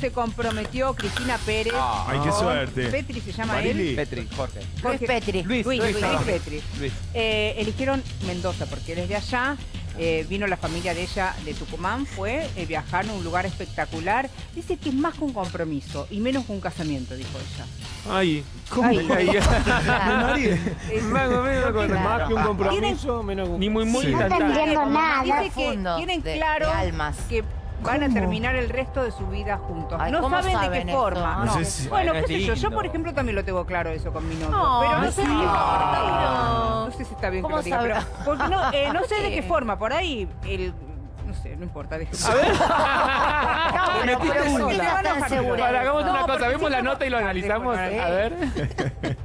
Se comprometió Cristina Pérez. Ay, qué suerte. Petri se llama Marili. él. Petri, Jorge. Jorge- Luis Petri. Luis, Luis, Luis, Luis. Petri. Luis. Eh, eligieron Mendoza porque él es de allá. eh, vino la familia de ella de Tucumán, fue, eh, viajaron a un lugar espectacular. Dice que es más que un compromiso y menos que un casamiento, dijo ella. Ay, ¿cómo? Ay. Ay. Es- Más o menos con- Claro. más que un compromiso, menos que un- Ni muy, muy Sí. No entiendo nada. Dice que tienen de- claro de almas. que van a terminar el resto de su vida juntos. Ay, no ¿cómo saben, de qué esto? forma. No no. sé si- Bueno, qué es sé yo. Yo, por ejemplo, también lo tengo claro eso con mi novio. No, pero no no sé No. no sé si está bien que ¿Cómo lo diga, pero porque no, eh, no sé de ¿Por qué forma. Por ahí el no sé, no importa. déjeme. No, Te pero, metiste pero ¿por qué sola. estás tan segura? Ahora, hagamos No, una cosa, vemos si la no- nota y lo analizamos. A ver.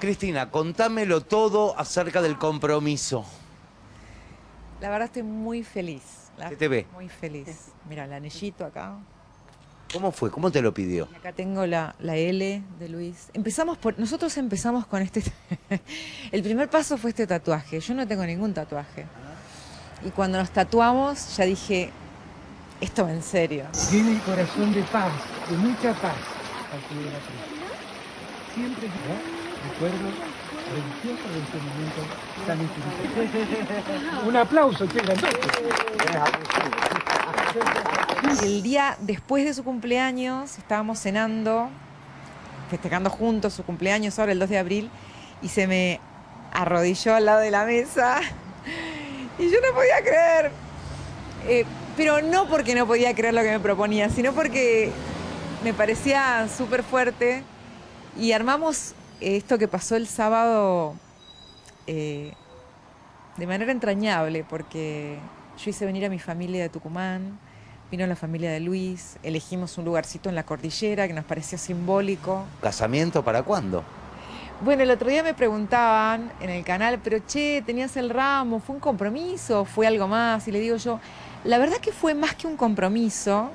Cristina, contámelo todo acerca del compromiso. La verdad estoy muy feliz. La- ¿Qué te ve? Muy feliz. Mira, el anillito acá. ¿Cómo fue? ¿Cómo te lo pidió? Y acá tengo la, la L de Luis. Empezamos por. Nosotros empezamos con este. el primer paso fue este tatuaje. Yo no tengo ningún tatuaje. Y cuando nos tatuamos, ya dije. Esto va en serio. Tiene el corazón de paz, de mucha paz, al pie de la cruz. Siempre Un aplauso, che. El día después de su cumpleaños, estábamos cenando, festejando juntos su cumpleaños ahora el 2 de abril, y se me arrodilló al lado de la mesa. Y yo no podía creer. Eh, pero no porque no podía creer lo que me proponía, sino porque me parecía súper fuerte. Y armamos esto que pasó el sábado eh, de manera entrañable, porque yo hice venir a mi familia de Tucumán, vino la familia de Luis, elegimos un lugarcito en la cordillera que nos pareció simbólico. ¿Casamiento para cuándo? Bueno, el otro día me preguntaban en el canal, pero che, tenías el ramo, ¿fue un compromiso? ¿Fue algo más? Y le digo yo, la verdad que fue más que un compromiso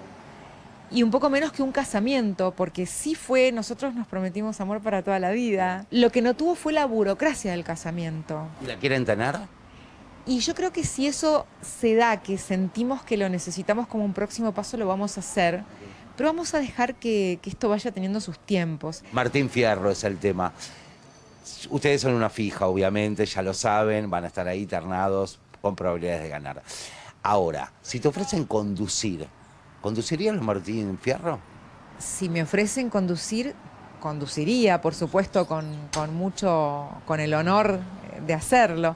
y un poco menos que un casamiento, porque sí fue, nosotros nos prometimos amor para toda la vida. Lo que no tuvo fue la burocracia del casamiento. ¿Y ¿La quieren tener? Y yo creo que si eso se da, que sentimos que lo necesitamos como un próximo paso, lo vamos a hacer. Pero vamos a dejar que, que esto vaya teniendo sus tiempos. Martín Fierro es el tema. Ustedes son una fija, obviamente, ya lo saben, van a estar ahí ternados con probabilidades de ganar. Ahora, si te ofrecen conducir, ¿conducirías los Martín Fierro? Si me ofrecen conducir, conduciría, por supuesto, con, con mucho, con el honor eh, de hacerlo.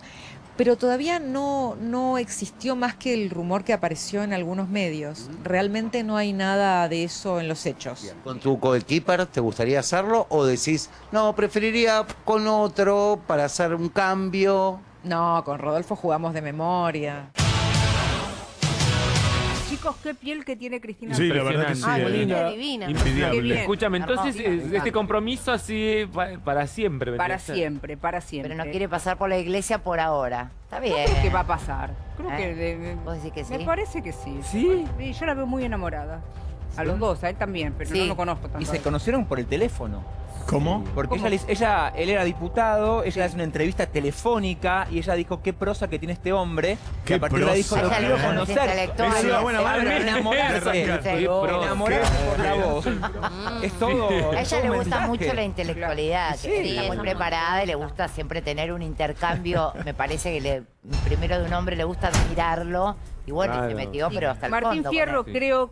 Pero todavía no, no existió más que el rumor que apareció en algunos medios. Realmente no hay nada de eso en los hechos. ¿Con tu coequiper te gustaría hacerlo? ¿O decís, no, preferiría con otro para hacer un cambio? No, con Rodolfo jugamos de memoria. Chicos, qué piel que tiene Cristina. Sí, la verdad que sí. Ay, muy eh. linda. divina. Qué Invidiable. bien. Escúchame, entonces Hermosa. eh, este compromiso así pa- para siempre. ¿me Para siempre, para siempre. Pero no quiere pasar por la iglesia por ahora. Está bien. Creo que va a pasar. Creo ¿Eh? que. de- ¿Vos decís que sí? Me parece que sí. ¿Sí? Sí, yo la veo muy enamorada. A los dos, a él también, pero Sí. no lo conozco tanto. Y se conocieron por el teléfono. ¿Cómo? Porque ¿Cómo? ella, ella, él era diputado, ella le hace una entrevista telefónica y ella dijo qué prosa que tiene este hombre. Qué y a partir de ahí dijo, prosa. lo Ella quiero le gusta conocer. Es una buena manera de enamorarse. prosa. Enamorarse por la voz. es todo. A ella le gusta mensaje. mucho la intelectualidad, Sí. que está muy preparada y le gusta siempre tener un intercambio. Me parece que le, primero de un hombre le gusta admirarlo y bueno, y se Claro. metió, pero hasta el Martín fondo. Fierro creo